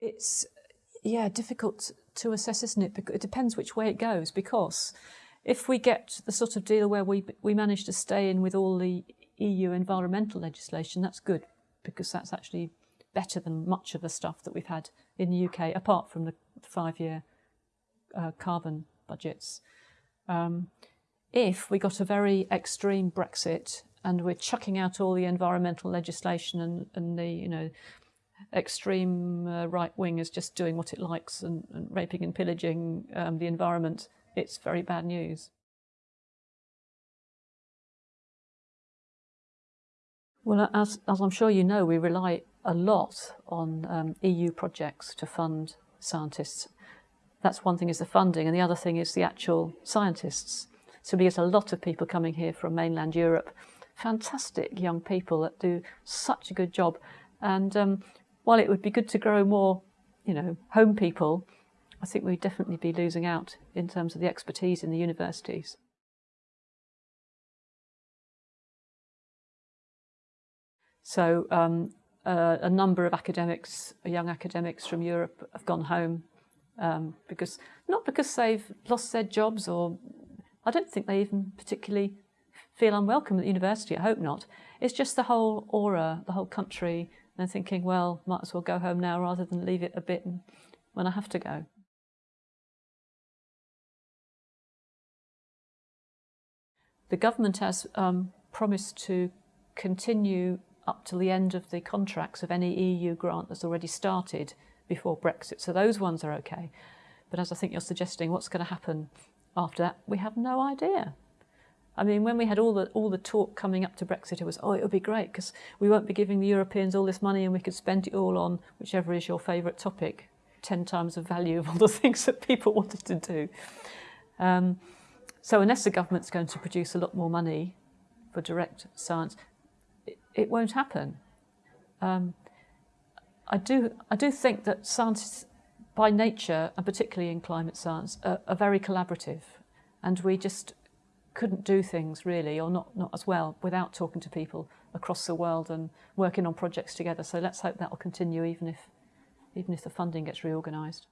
It's yeah difficult to assess, isn't it? Because it depends which way it goes. Because if we get the sort of deal where we we manage to stay in with all the EU environmental legislation, that's good because that's actually better than much of the stuff that we've had in the UK, apart from the five-year uh, carbon budgets. Um, if we got a very extreme Brexit and we're chucking out all the environmental legislation and, and the you know extreme uh, right wing is just doing what it likes and, and raping and pillaging um, the environment, it's very bad news. Well, as, as I'm sure you know, we rely a lot on um, EU projects to fund scientists. That's one thing is the funding, and the other thing is the actual scientists. So we get a lot of people coming here from mainland Europe, fantastic young people that do such a good job. And um, while it would be good to grow more, you know, home people, I think we'd definitely be losing out in terms of the expertise in the universities. So um, uh, a number of academics, young academics from Europe have gone home um, because, not because they've lost their jobs or I don't think they even particularly feel unwelcome at the university, I hope not. It's just the whole aura, the whole country, and thinking, well, might as well go home now rather than leave it a bit when I have to go. The government has um, promised to continue up to the end of the contracts of any EU grant that's already started before Brexit. So those ones are okay. But as I think you're suggesting, what's going to happen after that, we have no idea. I mean, when we had all the all the talk coming up to Brexit, it was, oh, it would be great because we won't be giving the Europeans all this money and we could spend it all on whichever is your favourite topic, 10 times the value of all the things that people wanted to do. Um, so unless the government's going to produce a lot more money for direct science, it won't happen. Um, I do I do think that science by nature and particularly in climate science are, are, very collaborative and we just couldn't do things really, or not, not as well, without talking to people across the world and working on projects together. So let's hope that will continue even if, even if the funding gets reorganized